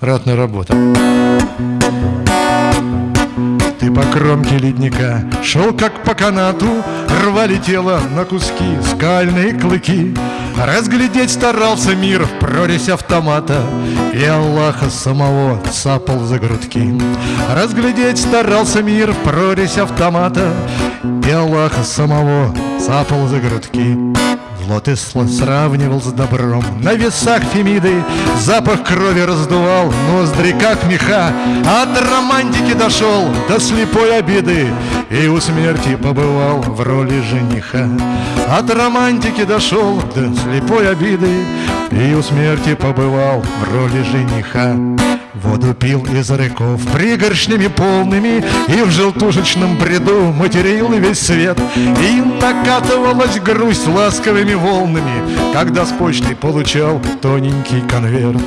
ратная работа. Ты по кромке ледника шел как по канату, Рвали тело на куски скальные клыки. Разглядеть старался мир в прорезь автомата И Аллаха самого цапал за грудки. Разглядеть старался мир в прорезь автомата И Аллаха самого цапал за грудки. Зло ты сравнивал с добром. На весах Фемиды Запах крови раздувал Ноздри как меха. От романтики дошел До слепой обиды И у смерти побывал В роли жениха. От романтики дошел До слепой обиды И у смерти побывал В роли жениха Воду пил из реков пригоршнями полными И в желтушечном бреду материл весь свет. И накатывалась грусть ласковыми волнами. Когда с почты получал тоненький конверт.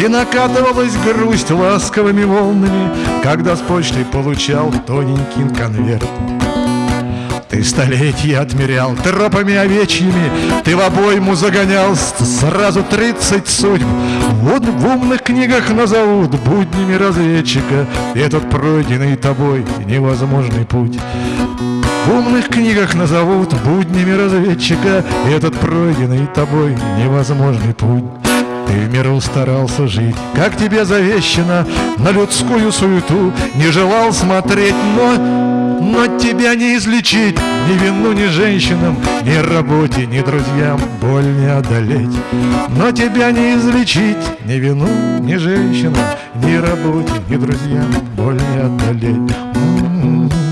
И накатывалась грусть ласковыми волнами. Когда с почты получал тоненький конверт. Ты столетия отмерял тропами овечьими, Ты в обойму загонял сразу тридцать судьб. Вот в умных книгах назовут буднями разведчика Этот пройденный тобой невозможный путь. В умных книгах назовут буднями разведчика Этот пройденный тобой невозможный путь. Ты в миру старался жить, как тебе завещено, На людскую суету не желал смотреть, но но тебя не излечить ни вину, ни женщинам, ни работе, ни друзьям боль не одолеть. Но тебя не излечить ни вину, ни женщинам, ни работе, ни друзьям боль не одолеть. М-м-м.